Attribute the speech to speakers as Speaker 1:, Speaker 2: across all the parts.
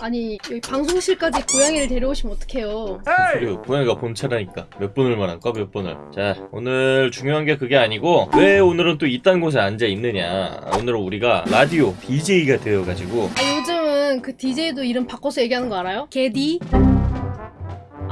Speaker 1: 아니 여기 방송실까지 고양이를 데려오시면 어떡해요?
Speaker 2: 그리고 고양이가 본체라니까. 몇 번을 말할까? 몇 번을? 자 오늘 중요한 게 그게 아니고 왜 오늘은 또 이딴 곳에 앉아 있느냐. 오늘은 우리가 라디오 DJ가 되어가지고.
Speaker 1: 아 요즘은 그 DJ도 이름 바꿔서 얘기하는 거 알아요? 개디?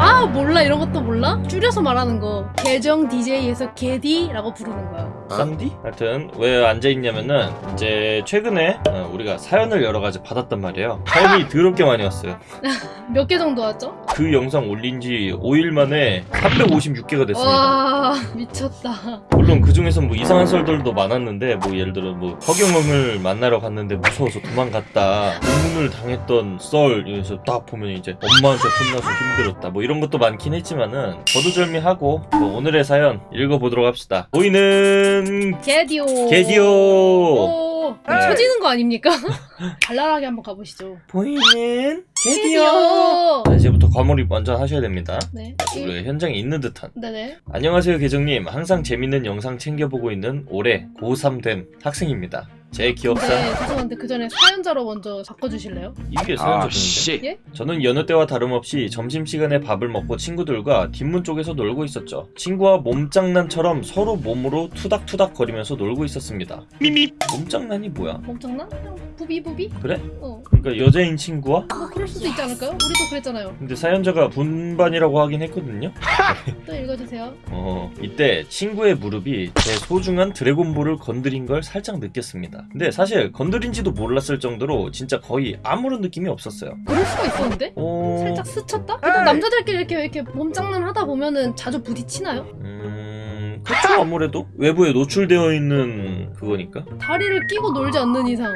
Speaker 1: 아 몰라. 이런 것도 몰라? 줄여서 말하는 거. 계정 DJ에서 개디라고 부르는 거야.
Speaker 2: 쌈디? 하여튼 왜 앉아있냐면은 이제 최근에 어, 우리가 사연을 여러 가지 받았단 말이에요. 사연이 더럽게 많이 왔어요.
Speaker 1: 몇 개 정도 왔죠?
Speaker 2: 그 영상 올린 지 5일 만에 356개가 됐습니다.
Speaker 1: 와 미쳤다.
Speaker 2: 물론 그 중에서 뭐 이상한 썰들도 많았는데 뭐 예를 들어 뭐 허경영을 만나러 갔는데 무서워서 도망갔다. 고문을 당했던 썰 이래서 딱 보면 이제 엄마한테 혼나서 힘들었다. 뭐 이런 것도 많긴 했지만은 저도절미하고 뭐 오늘의 사연 읽어보도록 합시다. 보이는
Speaker 1: 개디오.
Speaker 2: 개디오.
Speaker 1: 오 쳐지는 거 아닙니까? 발랄하게 한번 가보시죠.
Speaker 2: 보이는 개디오. 자, 이제부터 과몰입 먼저 하셔야 됩니다.
Speaker 1: 네.
Speaker 2: 우리가 현장에 있는 듯한.
Speaker 1: 네네.
Speaker 2: 안녕하세요 계정님. 항상 재밌는 영상 챙겨보고 있는 올해 고3 된 학생입니다 제 기억상
Speaker 1: 네 죄송한데 그 전에 사연자로 먼저 바꿔주실래요?
Speaker 2: 이게 사연자분인데
Speaker 1: 예?
Speaker 2: 저는 여느 때와 다름없이 점심시간에 밥을 먹고 친구들과 뒷문 쪽에서 놀고 있었죠 친구와 몸장난처럼 서로 몸으로 투닥투닥 거리면서 놀고 있었습니다 미미 몸장난이 뭐야?
Speaker 1: 몸장난? 그냥 부비부비?
Speaker 2: 그래?
Speaker 1: 어
Speaker 2: 그러니까 여자인 친구와?
Speaker 1: 뭐 그럴 수도 있지 않을까요? 우리도 그랬잖아요
Speaker 2: 근데 사연자가 분반이라고 하긴 했거든요
Speaker 1: 또 읽어주세요
Speaker 2: 어 이때 친구의 무릎이 제 소중한 드래곤볼을 건드린 걸 살짝 느꼈습니다 근데 사실 건드린지도 몰랐을 정도로 진짜 거의 아무런 느낌이 없었어요.
Speaker 1: 그럴 수가 있었는데?
Speaker 2: 어...
Speaker 1: 살짝 스쳤다? 일단 남자들끼리 이렇게 이렇게 몸장난 하다 보면은 자주 부딪히나요?
Speaker 2: 음... 그쵸 아무래도 외부에 노출되어 있는 그거니까.
Speaker 1: 다리를 끼고 놀지 않는 이상.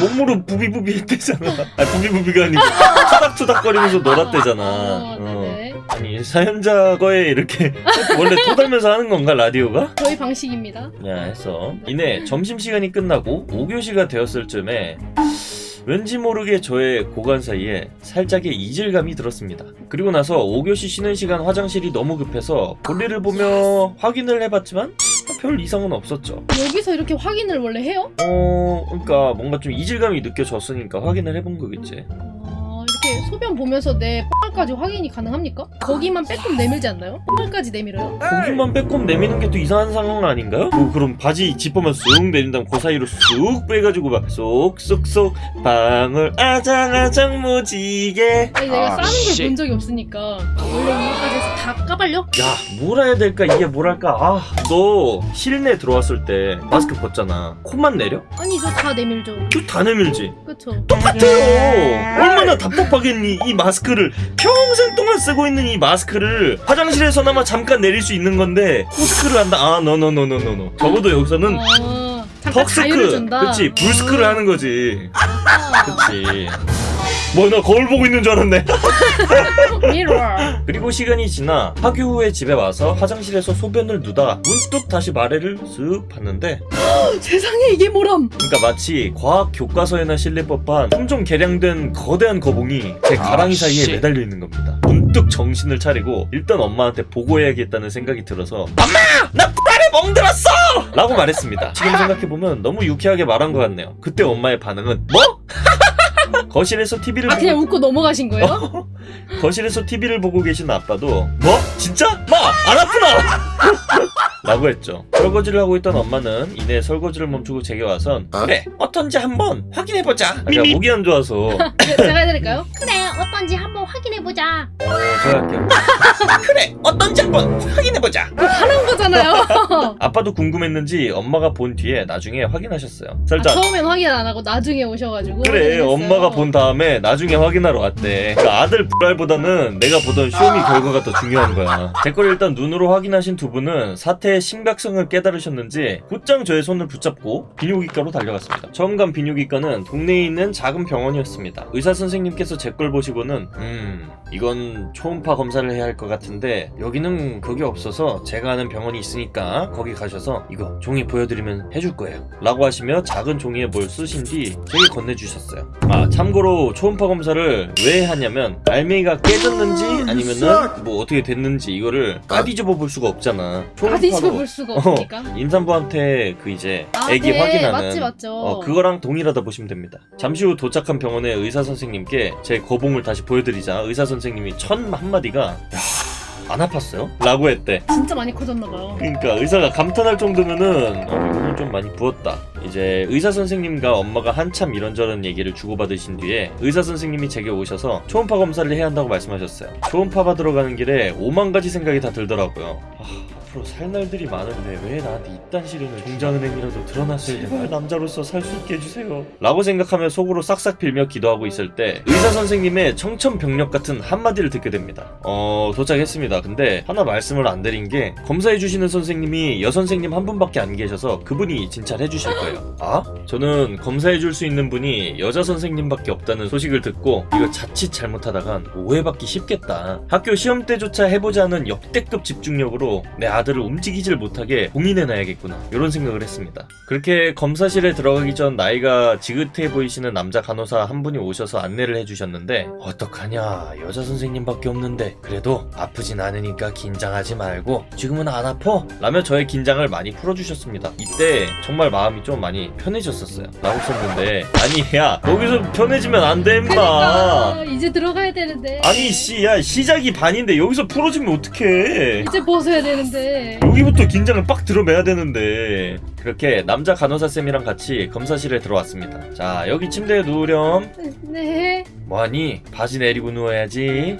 Speaker 2: 몸으로 부비부비 했대잖아. 아 부비부비가 아니고 투닥투닥거리면서 놀았대잖아.
Speaker 1: 어,
Speaker 2: 어.
Speaker 1: 네네
Speaker 2: 아니 사연자 거에 이렇게 원래 토달면서 하는 건가 라디오가?
Speaker 1: 저희 방식입니다
Speaker 2: 야 해서 이내 점심시간이 끝나고 5교시가 되었을 쯤에 왠지 모르게 저의 고관 사이에 살짝의 이질감이 들었습니다. 그리고 나서 5교시 쉬는 시간 화장실이 너무 급해서 볼일을 보며 확인을 해봤지만 별 이상은 없었죠.
Speaker 1: 여기서 이렇게 확인을 원래 해요?
Speaker 2: 어, 그러니까 뭔가 좀 이질감이 느껴졌으니까 확인을 해본 거겠지.
Speaker 1: 소변 보면서 내 뽕알까지 확인이 가능합니까? 거기만 빼꼼 내밀지 않나요? 뽕알까지 내밀어요?
Speaker 2: 거기만 빼꼼 내미는 게 또 이상한 상황 아닌가요? 뭐 그럼 바지 지퍼만 쑥 내린 다음 그 사이로 쑥 빼가지고 막 쏙쏙쏙 방울 아장아장 무지개
Speaker 1: 아니 내가
Speaker 3: 아,
Speaker 1: 싸는 걸
Speaker 3: 씨.
Speaker 1: 본 적이 없으니까 원래 이거까지 해서 다 까발려?
Speaker 2: 야, 뭐라 해야 될까? 이게 뭐랄까? 아, 너 실내 들어왔을 때 마스크 벗잖아. 코만 내려?
Speaker 1: 아니 저 다 내밀죠
Speaker 2: 또 다 내밀지?
Speaker 1: 그쵸
Speaker 2: 똑같아요! 얼마나 답답하겠니? 이 마스크를 평생 동안 쓰고 있는 이 마스크를 화장실에서나마 잠깐 내릴 수 있는 건데 코스크를 한다? 아, 노노노노노노. 적어도 여기서는
Speaker 1: 자유를
Speaker 2: 턱스크, 그치? 불스크를 하는 거지.
Speaker 1: 아,
Speaker 2: 그치. 뭐, 나 거울 보고 있는 줄 알았네. 그리고 시간이 지나 학교 후에 집에 와서 화장실에서 소변을 누다 문득 다시 마레를 쓱 봤는데
Speaker 1: 세상에 이게 뭐람
Speaker 2: 그러니까 마치 과학 교과서에나 실릴 법한 품종 개량된 거대한 거봉이 제 가랑이
Speaker 3: 아,
Speaker 2: 사이에
Speaker 3: 씨.
Speaker 2: 매달려 있는 겁니다. 문득 정신을 차리고 일단 엄마한테 보고해야겠다는 생각이 들어서 엄마! 나 X발에 멍들었어! 라고 말했습니다. 지금 생각해보면 너무 유쾌하게 말한 것 같네요. 그때 엄마의 반응은 뭐? 거실에서 TV를
Speaker 1: 아
Speaker 2: 보고
Speaker 1: 그냥 웃고 넘어가신 거예요?
Speaker 2: 거실에서 TV를 보고 계신 아빠도 뭐? 진짜? 마! 안 아프나? 라고 했죠. 설거지를 하고 있던 엄마는 이내 설거지를 멈추고 제게 와선 그래 어떤지 한번 확인해보자. 아, 제가 목이 안 좋아서. 어,
Speaker 1: 네, 제가 해드릴까요?
Speaker 4: 그래 어떤지 한번 확인해보자.
Speaker 2: 제가 할게요 그래 어떤지 한번 확인해보자.
Speaker 1: 하는 거잖아요.
Speaker 2: 아빠도 궁금했는지 엄마가 본 뒤에 나중에 확인하셨어요.
Speaker 1: 아,
Speaker 2: 살짝
Speaker 1: 처음엔 확인 안 하고 나중에 오셔가지고
Speaker 2: 그래
Speaker 1: 확인했어요.
Speaker 2: 엄마가 본 다음에 나중에 확인하러 왔대. 그러니까 아들 불알보다는 내가 보던 쇼미 결과가 더 중요한 거야. 제 걸 일단 눈으로 확인하신 두 분은 사태의 심각성을 깨달으셨는지 곧장 저의 손을 붙잡고 비뇨기과로 달려갔습니다. 처음 간 비뇨기과는 동네에 있는 작은 병원이었습니다. 의사 선생님께서 제 걸 보시고는 음 이건 초음파 검사를 해야 할 것 같은데 여기는 그게 없어서 제가 아는 병원이 있으니까 거기 하셔서 이거 종이 보여드리면 해줄 거예요. 라고 하시며 작은 종이에 뭘 쓰신 뒤 저에게 건네주셨어요. 아 참고로 초음파 검사를 왜 하냐면 알맹이가 깨졌는지 아니면은 뭐 어떻게 됐는지 이거를 까디집어 볼 수가 없잖아
Speaker 1: 어디
Speaker 2: 초음파로
Speaker 1: 볼 수가 없으니까.
Speaker 2: 임산부한테 그 이제
Speaker 1: 아,
Speaker 2: 애기
Speaker 1: 네,
Speaker 2: 확인하는
Speaker 1: 맞지, 맞죠.
Speaker 2: 어, 그거랑 동일하다 보시면 됩니다. 잠시 후 도착한 병원의 의사 선생님께 제 거봉을 다시 보여드리자 의사 선생님이 첫 한마디가 야, 안 아팠어요? 라고 했대.
Speaker 1: 진짜 많이 커졌나봐요.
Speaker 2: 그러니까 의사가 감탄할 정도면은 어, 이거는 좀 많이 부었다. 이제 의사 선생님과 엄마가 한참 이런저런 얘기를 주고받으신 뒤에 의사 선생님이 제게 오셔서 초음파 검사를 해야 한다고 말씀하셨어요. 초음파 받으러 가는 길에 오만 가지 생각이 다 들더라고요. 아, 앞으로 살 날들이 많은데 왜 나한테 이딴 시련을 종장은행이라도 드러났어야 되나? 남자로서 살 수 있게 해주세요. 라고 생각하며 속으로 싹싹 빌며 기도하고 있을 때 의사 선생님의 청천벽력 같은 한마디를 듣게 됩니다. 어 도착했습니다. 근데 하나 말씀을 안 드린 게 검사해 주시는 선생님이 여선생님 한 분밖에 안 계셔서 그분이 진찰해 주실 거예요. 아? 저는 검사해 줄 수 있는 분이 여자 선생님밖에 없다는 소식을 듣고 이거 자칫 잘못하다간 오해받기 쉽겠다. 학교 시험 때조차 해보지 않은 역대급 집중력으로 내 아들을 움직이질 못하게 봉인해놔야겠구나. 이런 생각을 했습니다. 그렇게 검사실에 들어가기 전 나이가 지긋해 보이시는 남자 간호사 한 분이 오셔서 안내를 해주셨는데 어떡하냐? 여자 선생님밖에 없는데 그래도 아프진 않으니까 긴장하지 말고 지금은 안 아파? 라며 저의 긴장을 많이 풀어주셨습니다. 이때 정말 마음이 좀 많이 편해졌었어요. 라고 썼는데 아니 야 거기서 편해지면 안돼 임마
Speaker 1: 그러니까 이제 들어가야 되는데.
Speaker 2: 아니 씨야 시작이 반인데 여기서 풀어주면 어떡해?
Speaker 1: 이제 벗어야 되는데.
Speaker 2: 여기부터 긴장을 빡 들어매야 되는데. 그렇게 남자 간호사 쌤이랑 같이 검사실에 들어왔습니다. 자 여기 침대에 누우렴.
Speaker 1: 네.
Speaker 2: 뭐하니? 바지 내리고 누워야지.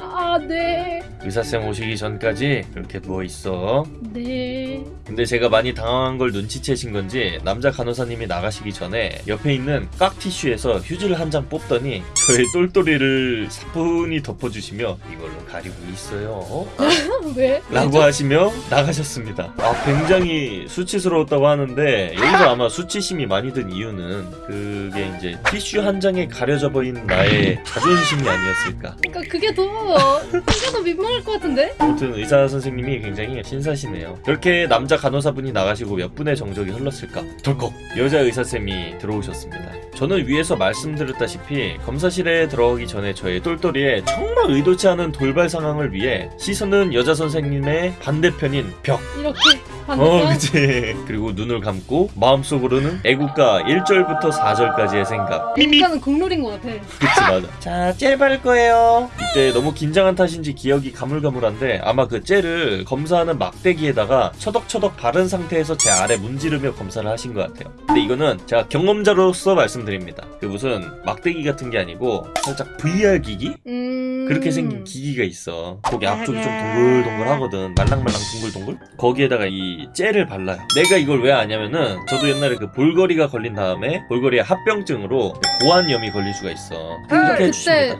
Speaker 1: 아, 네.
Speaker 2: 의사쌤 오시기 전까지 이렇게 누워있어
Speaker 1: 네.
Speaker 2: 근데 제가 많이 당황한 걸 눈치채신 건지 남자 간호사님이 나가시기 전에 옆에 있는 깍 티슈에서 휴지를 한 장 뽑더니 저의 똘똘이를 사뿐히 덮어주시며 이걸로 가리고 있어요
Speaker 1: 왜?
Speaker 2: 라고 하시며 나가셨습니다. 아, 굉장히 수치스러웠다고 하는데, 여기서 아마 수치심이 많이 든 이유는, 그게 이제 티슈 한 장에 가려져 보인 나의 자존심이 아니었을까.
Speaker 1: 그러니까 그게 더 그게 더 민망 할것 같은데?
Speaker 2: 아무튼 의사 선생님이 굉장히 신사시네요. 그렇게 남자 간호사분이 나가시고 몇 분의 정적이 흘렀을까? 덜컥 여자 의사쌤이 들어오셨습니다. 저는 위에서 말씀드렸다시피 검사실에 들어가기 전에 저의 똘똘이에 정말 의도치 않은 돌발 상황을 위해 시선은 여자 선생님의 반대편인 벽.
Speaker 1: 이렇게
Speaker 2: 어,
Speaker 1: 반대편.
Speaker 2: 그치. 그리고 눈을 감고 마음속으로는 애국가 1절부터 4절까지의 생각. 미미.
Speaker 1: 일단은 국룰인 것 같아.
Speaker 2: 그치 맞아 자 젤 바를 거예요 이때 너무 긴장한 탓인지 기억이 가물가물한데 아마 그 젤을 검사하는 막대기에다가 처덕처덕 바른 상태에서 제 아래 문지르며 검사를 하신 것 같아요 근데 이거는 제가 경험자로서 말씀드립니다 그 무슨 막대기 같은 게 아니고 살짝 VR 기기?
Speaker 1: 음.
Speaker 2: 그렇게 생긴 기기가 있어. 거기 앞쪽이 좀 동글동글하거든. 말랑말랑 동글동글? 거기에다가 이 젤을 발라요. 내가 이걸 왜 아냐면은 저도 옛날에 그 볼거리가 걸린 다음에 볼거리의 합병증으로 고환염이 걸릴 수가 있어.
Speaker 1: 그 그때.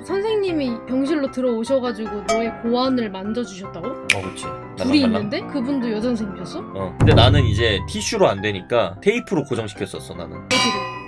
Speaker 1: 선생님이 병실로 들어오셔가지고 너의 고환을 만져주셨다고?
Speaker 2: 어, 그렇지.
Speaker 1: 둘이. 있는데 그분도 여자 선생님이셨어?
Speaker 2: 어. 근데 나는 이제 티슈로 안 되니까 테이프로 고정시켰었어, 나는.
Speaker 1: 어디로?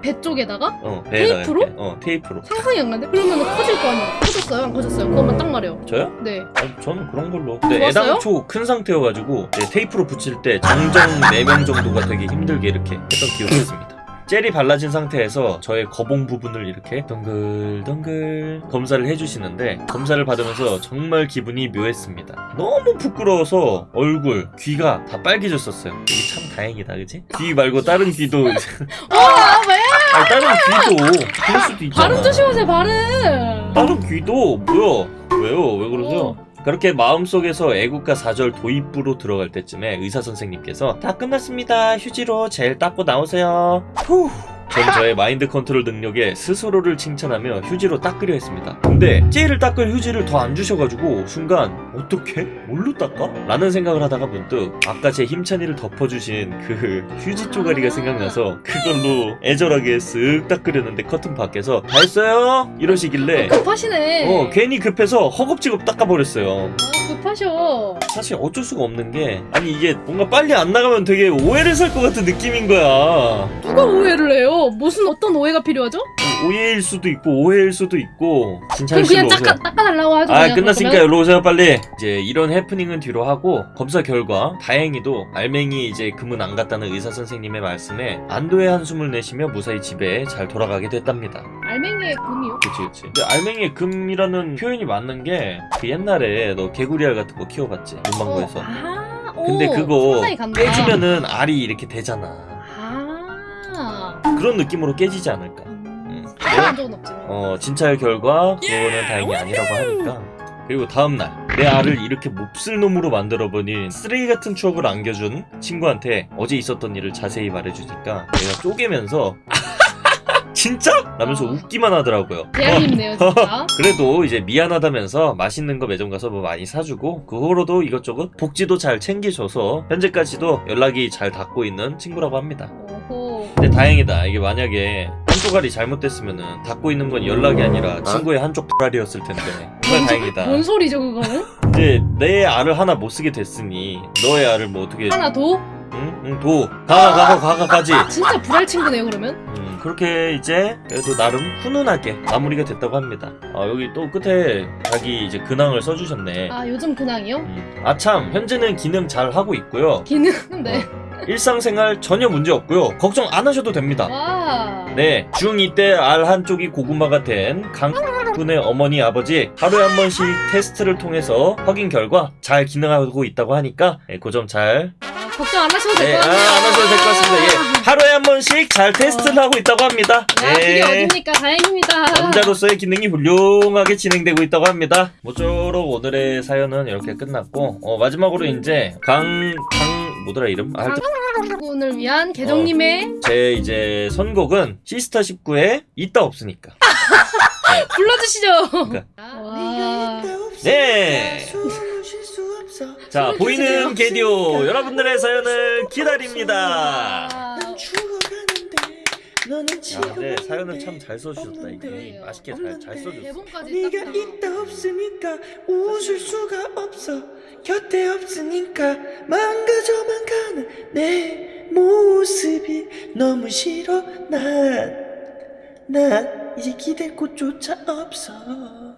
Speaker 1: 배 쪽에다가?
Speaker 2: 어,
Speaker 1: 테이프로?
Speaker 2: 이렇게. 어, 테이프로.
Speaker 1: 상상이 안 가는데? 그러면 커질 거 아니야? 커졌어요? 안 커졌어요? 그것만 딱 말해요.
Speaker 2: 저요?
Speaker 1: 네.
Speaker 2: 아니, 저는 그런 걸로. 근데? 애당초 큰 상태여가지고 이제 테이프로 붙일 때 정정 4명 정도가 되게 힘들게 이렇게 했던 기억이 있습니다. 젤이 발라진 상태에서 저의 거봉 부분을 이렇게 동글동글 검사를 해주시는데 검사를 받으면서 정말 기분이 묘했습니다. 너무 부끄러워서 얼굴, 귀가 다 빨개졌었어요. 이게 참 다행이다, 그치? 귀 말고 다른 귀도
Speaker 1: 아, 왜?
Speaker 2: 아니 다른 귀도 그럴 수도 있잖아.
Speaker 1: 발음 조심하세요, 발음!
Speaker 2: 다른 귀도 뭐야? 왜요? 왜 그러세요? 그렇게 마음속에서 애국가 4절 도입부로 들어갈 때쯤에 의사 선생님께서 다 끝났습니다. 휴지로 젤 닦고 나오세요. 후. 전 저의 마인드 컨트롤 능력에 스스로를 칭찬하며 휴지로 닦으려 했습니다. 근데 젤을 닦을 휴지를 더 안 주셔가지고 순간 어떻게? 뭘로 닦아? 라는 생각을 하다가 문득 아까 제 힘찬 이를 덮어주신 그 휴지 쪼가리가 생각나서 그걸로 애절하게 쓱 닦으려는데 커튼 밖에서 다 했어요? 이러시길래
Speaker 1: 급하시네.
Speaker 2: 어 괜히 급해서 허겁지겁 닦아버렸어요
Speaker 1: 아, 급하셔.
Speaker 2: 사실 어쩔 수가 없는 게 아니 이게 뭔가 빨리 안 나가면 되게 오해를 살 것 같은 느낌인 거야
Speaker 1: 누가 오해를 해요? 뭐 무슨 어떤 오해가 필요하죠?
Speaker 2: 오해일 수도 있고 오해일 수도 있고
Speaker 1: 그럼 그냥. 닦아, 닦아달라고 하죠.
Speaker 2: 아 끝났으니까. 일로 오세요 빨리 이제 이런 해프닝은 뒤로 하고 검사 결과 다행히도 알맹이 이제 금은 안 갔다는 의사 선생님의 말씀에 안도의 한숨을 내쉬며 무사히 집에 잘 돌아가게 됐답니다
Speaker 1: 알맹이의 금이요?
Speaker 2: 그치 그치 근데 알맹이의 금이라는 표현이 맞는 게 그 옛날에 너 개구리알 같은 거 키워봤지 문방구에서
Speaker 1: 어, 아, 오,
Speaker 2: 근데 그거. 깨지면은 알이 이렇게 되잖아
Speaker 1: 아.
Speaker 2: 그런 느낌으로 깨지지 않을까
Speaker 1: 음.
Speaker 2: 음.
Speaker 1: 해본 적은 없지만.
Speaker 2: 어 진찰 결과 그거는 다행히 아니라고 하니까 그리고 다음날 내 알을 이렇게 몹쓸 놈으로 만들어버린 쓰레기 같은 추억을 안겨준 친구한테 어제 있었던 일을 자세히 말해주니까 내가 쪼개면서 진짜? 라면서 웃기만 하더라고요
Speaker 1: 대알림네요 진짜.
Speaker 2: 그래도 이제 미안하다면서 맛있는 거 매점 가서 뭐 많이 사주고 그 후로도 이것저것 복지도 잘 챙겨줘서 현재까지도 연락이 잘 닿고 있는 친구라고 합니다. 근데 다행이다. 이게 만약에 한쪽 알이 잘못됐으면은 닫고 있는 건 연락이 아니라 친구의 한쪽 알이었을 텐데. 정말 다행이다.
Speaker 1: 뭔 소리죠 그거는?
Speaker 2: 이제 내 알을 하나 못 쓰게 됐으니 너의 알을 뭐 어떻게?
Speaker 1: 하나 더?
Speaker 2: 응, 응, 도. 가가 가가 가 가 가지.
Speaker 1: 진짜 불알 친구네요 그러면?
Speaker 2: 음, 그렇게 이제 그래도 나름 훈훈하게 마무리가 됐다고 합니다. 아 여기 또 끝에 자기 이제 근황을 써주셨네.
Speaker 1: 아 요즘 근황이요?
Speaker 2: 음, 아참 현재는 기능 잘 하고 있고요.
Speaker 1: 기능 네.
Speaker 2: 일상생활 전혀 문제 없고요. 걱정 안 하셔도 됩니다.
Speaker 1: 와.
Speaker 2: 네, 중2 때 알 한쪽이 고구마가 된 강군의 어머니 아버지 하루에 한 번씩 테스트를 통해서 확인 결과 잘 기능하고 있다고 하니까 네, 그점잘
Speaker 1: 아, 걱정 안 하셔도
Speaker 2: 네,
Speaker 1: 될
Speaker 2: 아, 것안
Speaker 1: 같아요.
Speaker 2: 하셔도 될 것 같습니다. 예, 하루에 한 번씩 잘 테스트를 하고 있다고 합니다.
Speaker 1: 아, 그게
Speaker 2: 네,
Speaker 1: 어딥니까? 다행입니다.
Speaker 2: 남자로서의 기능이 훌륭하게 진행되고 있다고 합니다. 모쪼록 오늘의 사연은 이렇게 끝났고 어, 마지막으로 이제 강... 강... 뭐더라 이름? 아,
Speaker 1: 분을 위한 계정님의
Speaker 2: 제 이제 선곡은 시스타 19의 있다 없으니까
Speaker 1: 불러주시죠.
Speaker 2: 그러니까.
Speaker 1: 와.
Speaker 2: 네. 자 보이는 게디오 여러분들의 사연을 기다립니다.
Speaker 1: 아,
Speaker 2: 야, 네 사연을 참 잘 써주셨다 이게. 맛있게 잘 잘 써줬어.
Speaker 3: 네가
Speaker 1: 딱
Speaker 3: 있다 없으니까 웃을 수가 없어. 곁에 없으니까 망가져만 가는 내 모습이 너무 싫어. 난난 이제 기댈 곳조차 없어